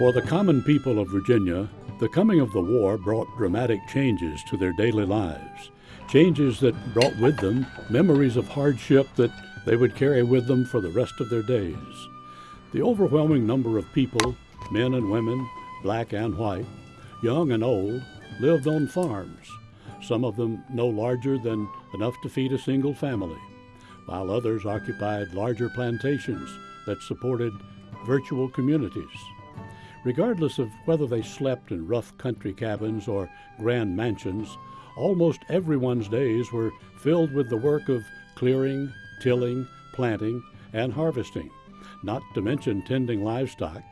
For the common people of Virginia, the coming of the war brought dramatic changes to their daily lives, changes that brought with them memories of hardship that they would carry with them for the rest of their days. The overwhelming number of people, men and women, black and white, young and old, lived on farms, some of them no larger than enough to feed a single family, while others occupied larger plantations that supported virtual communities. Regardless of whether they slept in rough country cabins or grand mansions, almost everyone's days were filled with the work of clearing, tilling, planting, and harvesting, not to mention tending livestock,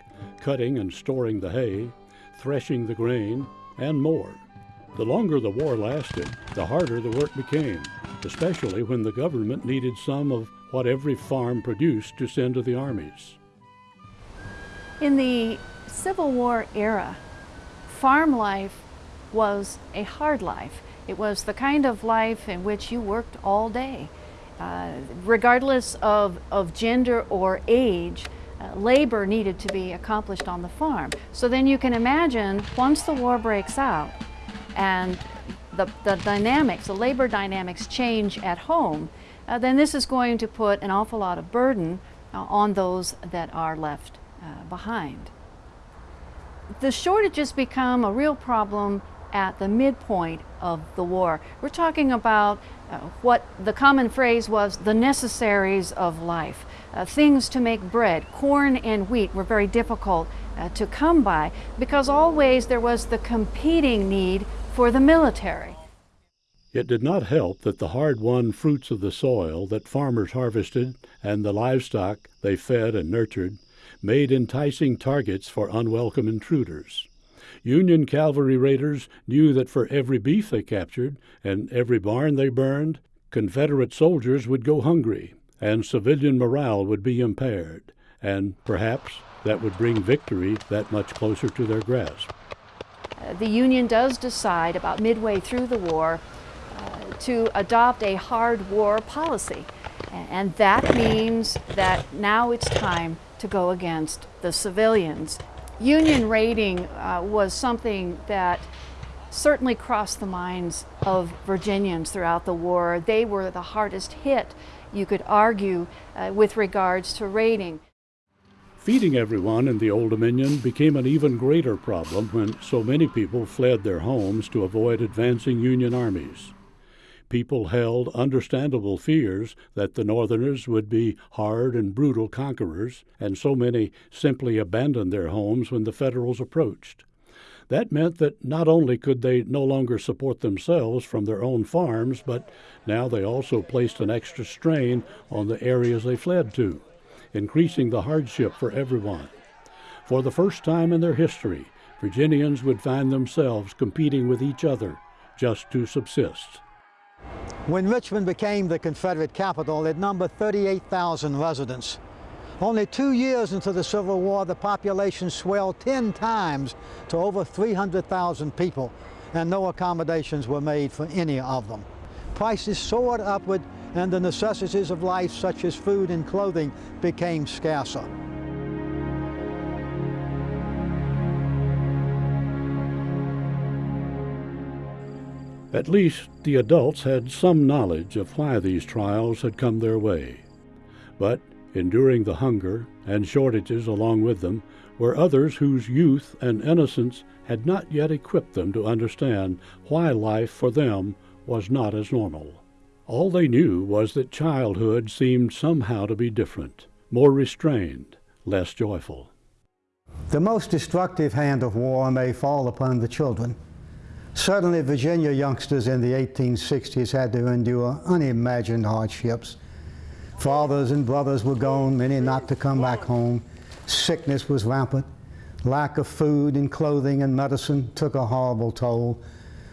cutting and storing the hay, threshing the grain, and more. The longer the war lasted, the harder the work became, especially when the government needed some of what every farm produced to send to the armies. In the Civil War era, farm life was a hard life. It was the kind of life in which you worked all day. Uh, regardless of, of gender or age, uh, labor needed to be accomplished on the farm. So then you can imagine once the war breaks out and the, the dynamics, the labor dynamics change at home, uh, then this is going to put an awful lot of burden uh, on those that are left uh, behind. The shortages become a real problem at the midpoint of the war. We're talking about uh, what the common phrase was the necessaries of life. Uh, things to make bread, corn and wheat were very difficult uh, to come by because always there was the competing need for the military. It did not help that the hard won fruits of the soil that farmers harvested and the livestock they fed and nurtured made enticing targets for unwelcome intruders. Union cavalry raiders knew that for every beef they captured and every barn they burned, Confederate soldiers would go hungry and civilian morale would be impaired, and perhaps that would bring victory that much closer to their grasp. The Union does decide about midway through the war uh, to adopt a hard war policy. And that means that now it's time to go against the civilians Union raiding uh, was something that certainly crossed the minds of Virginians throughout the war. They were the hardest hit, you could argue, uh, with regards to raiding. Feeding everyone in the Old Dominion became an even greater problem when so many people fled their homes to avoid advancing Union armies people held understandable fears that the Northerners would be hard and brutal conquerors, and so many simply abandoned their homes when the Federals approached. That meant that not only could they no longer support themselves from their own farms, but now they also placed an extra strain on the areas they fled to, increasing the hardship for everyone. For the first time in their history, Virginians would find themselves competing with each other just to subsist. When Richmond became the Confederate capital, it numbered 38,000 residents. Only two years into the Civil War, the population swelled 10 times to over 300,000 people, and no accommodations were made for any of them. Prices soared upward, and the necessities of life, such as food and clothing, became scarcer. At least the adults had some knowledge of why these trials had come their way. But, enduring the hunger and shortages along with them, were others whose youth and innocence had not yet equipped them to understand why life for them was not as normal. All they knew was that childhood seemed somehow to be different, more restrained, less joyful. The most destructive hand of war may fall upon the children. Certainly Virginia youngsters in the 1860s had to endure unimagined hardships. Fathers and brothers were gone, many not to come back home. Sickness was rampant. Lack of food and clothing and medicine took a horrible toll.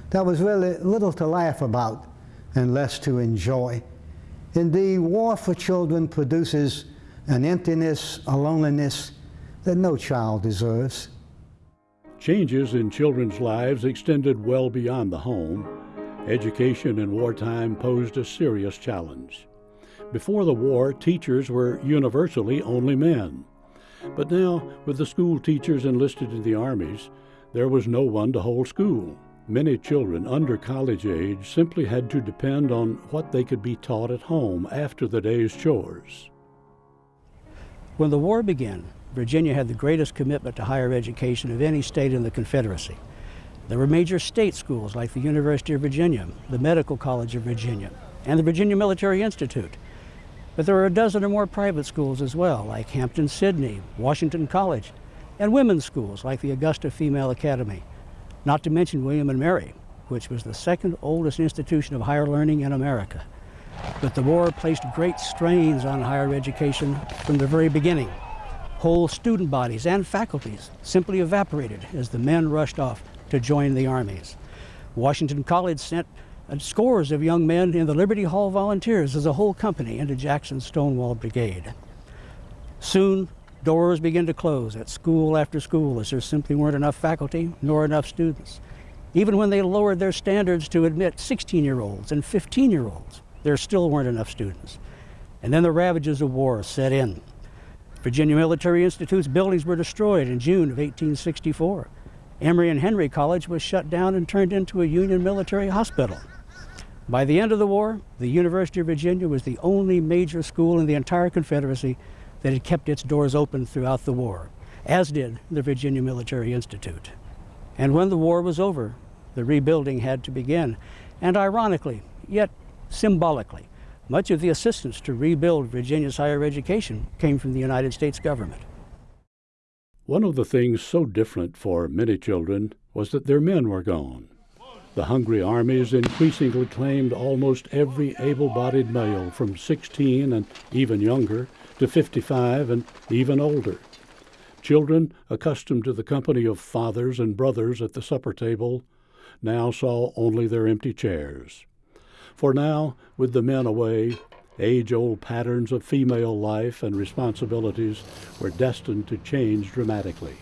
There was really little to laugh about and less to enjoy. Indeed, war for children produces an emptiness, a loneliness that no child deserves. Changes in children's lives extended well beyond the home. Education in wartime posed a serious challenge. Before the war, teachers were universally only men. But now, with the school teachers enlisted in the armies, there was no one to hold school. Many children under college age simply had to depend on what they could be taught at home after the day's chores. When the war began, Virginia had the greatest commitment to higher education of any state in the Confederacy. There were major state schools like the University of Virginia, the Medical College of Virginia, and the Virginia Military Institute. But there were a dozen or more private schools as well, like Hampden-Sydney, Washington College, and women's schools like the Augusta Female Academy, not to mention William and Mary, which was the second oldest institution of higher learning in America. But the war placed great strains on higher education from the very beginning. Whole student bodies and faculties simply evaporated as the men rushed off to join the armies. Washington College sent uh, scores of young men in the Liberty Hall Volunteers as a whole company into Jackson's Stonewall Brigade. Soon, doors began to close at school after school as there simply weren't enough faculty nor enough students. Even when they lowered their standards to admit 16-year-olds and 15-year-olds, there still weren't enough students. And then the ravages of war set in. Virginia Military Institute's buildings were destroyed in June of 1864. Emory and Henry College was shut down and turned into a Union military hospital. By the end of the war, the University of Virginia was the only major school in the entire Confederacy that had kept its doors open throughout the war, as did the Virginia Military Institute. And when the war was over, the rebuilding had to begin. And ironically, yet symbolically. Much of the assistance to rebuild Virginia's higher education came from the United States government. One of the things so different for many children was that their men were gone. The hungry armies increasingly claimed almost every able bodied male from 16 and even younger to 55 and even older. Children, accustomed to the company of fathers and brothers at the supper table, now saw only their empty chairs. For now, with the men away, age old patterns of female life and responsibilities were destined to change dramatically.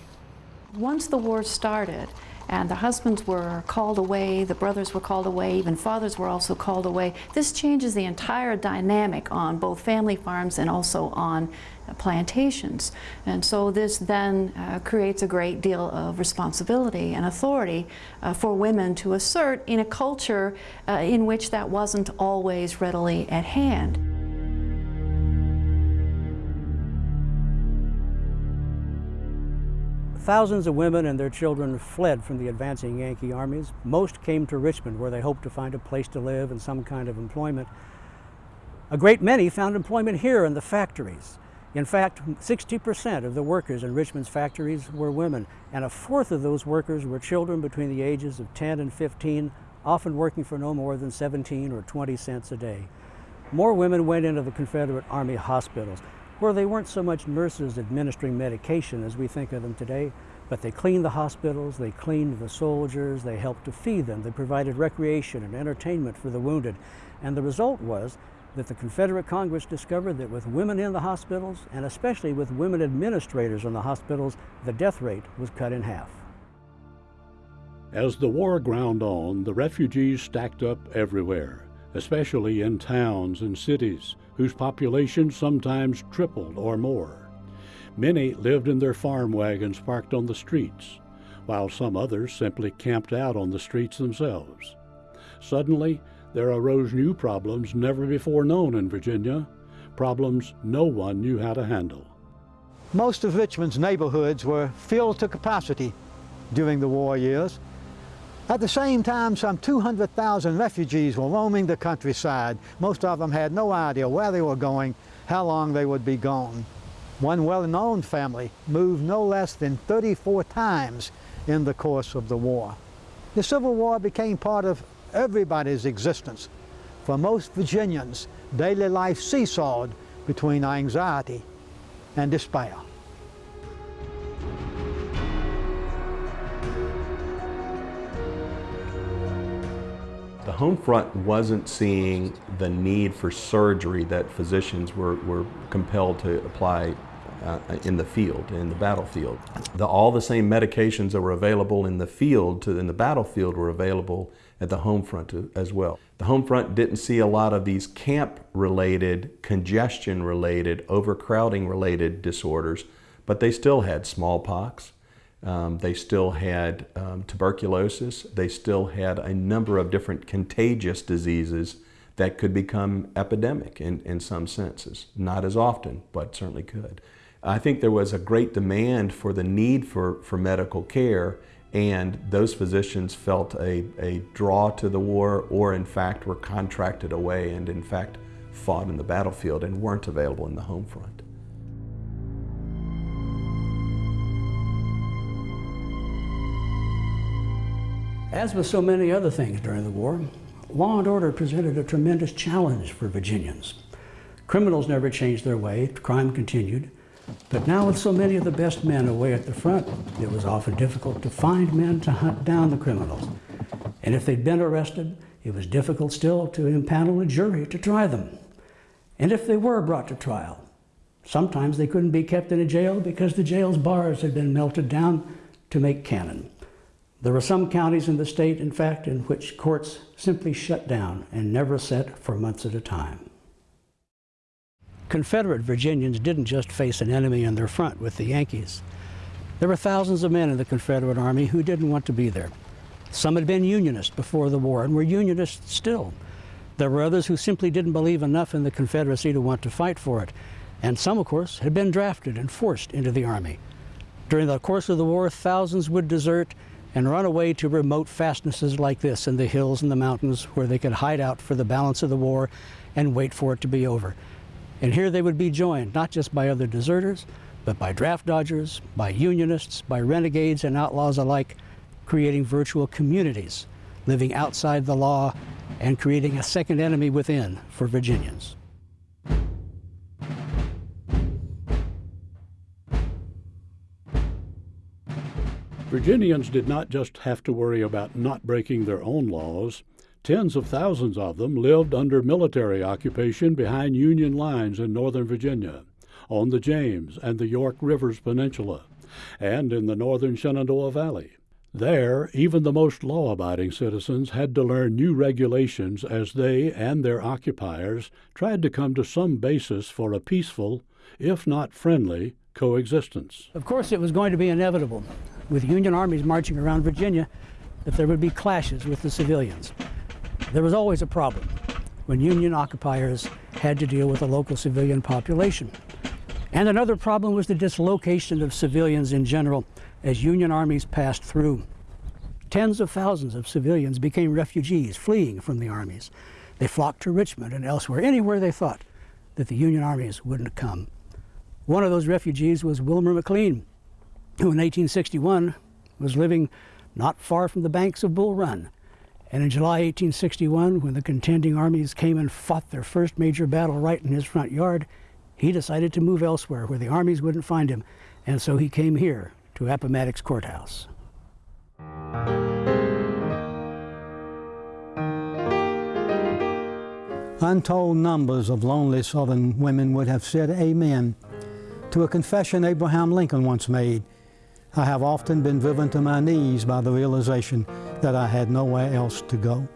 Once the war started, and the husbands were called away, the brothers were called away, even fathers were also called away. This changes the entire dynamic on both family farms and also on plantations. And so this then uh, creates a great deal of responsibility and authority uh, for women to assert in a culture uh, in which that wasn't always readily at hand. Thousands of women and their children fled from the advancing Yankee armies. Most came to Richmond where they hoped to find a place to live and some kind of employment. A great many found employment here in the factories. In fact, 60% of the workers in Richmond's factories were women, and a fourth of those workers were children between the ages of 10 and 15, often working for no more than 17 or 20 cents a day. More women went into the Confederate Army hospitals, where they weren't so much nurses administering medication as we think of them today, but they cleaned the hospitals, they cleaned the soldiers, they helped to feed them, they provided recreation and entertainment for the wounded. And the result was that the Confederate Congress discovered that with women in the hospitals, and especially with women administrators in the hospitals, the death rate was cut in half. As the war ground on, the refugees stacked up everywhere, especially in towns and cities, whose population sometimes tripled or more. Many lived in their farm wagons parked on the streets, while some others simply camped out on the streets themselves. Suddenly, there arose new problems never before known in Virginia, problems no one knew how to handle. Most of Richmond's neighborhoods were filled to capacity during the war years. At the same time, some 200,000 refugees were roaming the countryside. Most of them had no idea where they were going, how long they would be gone. One well-known family moved no less than 34 times in the course of the war. The Civil War became part of everybody's existence. For most Virginians, daily life seesawed between anxiety and despair. The home front wasn't seeing the need for surgery that physicians were, were compelled to apply uh, in the field, in the battlefield. The, all the same medications that were available in the field to in the battlefield were available at the home front as well. The home front didn't see a lot of these camp related, congestion related, overcrowding related disorders, but they still had smallpox. Um, they still had um, tuberculosis. They still had a number of different contagious diseases that could become epidemic in, in some senses. Not as often, but certainly could. I think there was a great demand for the need for, for medical care and those physicians felt a, a draw to the war or in fact were contracted away and in fact fought in the battlefield and weren't available in the home front. As with so many other things during the war, law and order presented a tremendous challenge for Virginians. Criminals never changed their way, crime continued, but now with so many of the best men away at the front, it was often difficult to find men to hunt down the criminals. And if they'd been arrested, it was difficult still to impanel a jury to try them. And if they were brought to trial, sometimes they couldn't be kept in a jail because the jail's bars had been melted down to make cannon. There were some counties in the state, in fact, in which courts simply shut down and never set for months at a time. Confederate Virginians didn't just face an enemy in their front with the Yankees. There were thousands of men in the Confederate Army who didn't want to be there. Some had been Unionists before the war and were Unionists still. There were others who simply didn't believe enough in the Confederacy to want to fight for it. And some, of course, had been drafted and forced into the Army. During the course of the war, thousands would desert and run away to remote fastnesses like this in the hills and the mountains where they could hide out for the balance of the war and wait for it to be over. And here they would be joined not just by other deserters, but by draft dodgers, by unionists, by renegades and outlaws alike, creating virtual communities, living outside the law and creating a second enemy within for Virginians. Virginians did not just have to worry about not breaking their own laws. Tens of thousands of them lived under military occupation behind Union lines in northern Virginia, on the James and the York Rivers Peninsula, and in the northern Shenandoah Valley. There, even the most law abiding citizens had to learn new regulations as they and their occupiers tried to come to some basis for a peaceful, if not friendly, coexistence. Of course, it was going to be inevitable with Union armies marching around Virginia that there would be clashes with the civilians. There was always a problem when Union occupiers had to deal with the local civilian population. And another problem was the dislocation of civilians in general as Union armies passed through. Tens of thousands of civilians became refugees fleeing from the armies. They flocked to Richmond and elsewhere, anywhere they thought that the Union armies wouldn't come. One of those refugees was Wilmer McLean, who in 1861 was living not far from the banks of Bull Run. And in July 1861, when the contending armies came and fought their first major battle right in his front yard, he decided to move elsewhere where the armies wouldn't find him. And so he came here to Appomattox Courthouse. Untold numbers of lonely Southern women would have said amen to a confession Abraham Lincoln once made I have often been driven to my knees by the realization that I had nowhere else to go.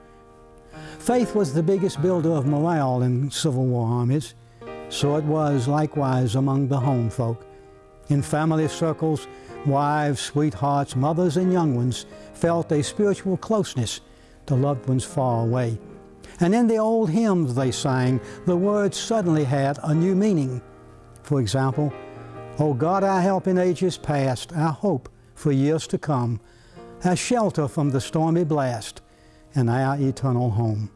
Faith was the biggest builder of morale in Civil War armies. So it was likewise among the home folk. In family circles, wives, sweethearts, mothers, and young ones felt a spiritual closeness to loved ones far away. And in the old hymns they sang, the words suddenly had a new meaning. For example, O God, our help in ages past, our hope for years to come, our shelter from the stormy blast, and our eternal home.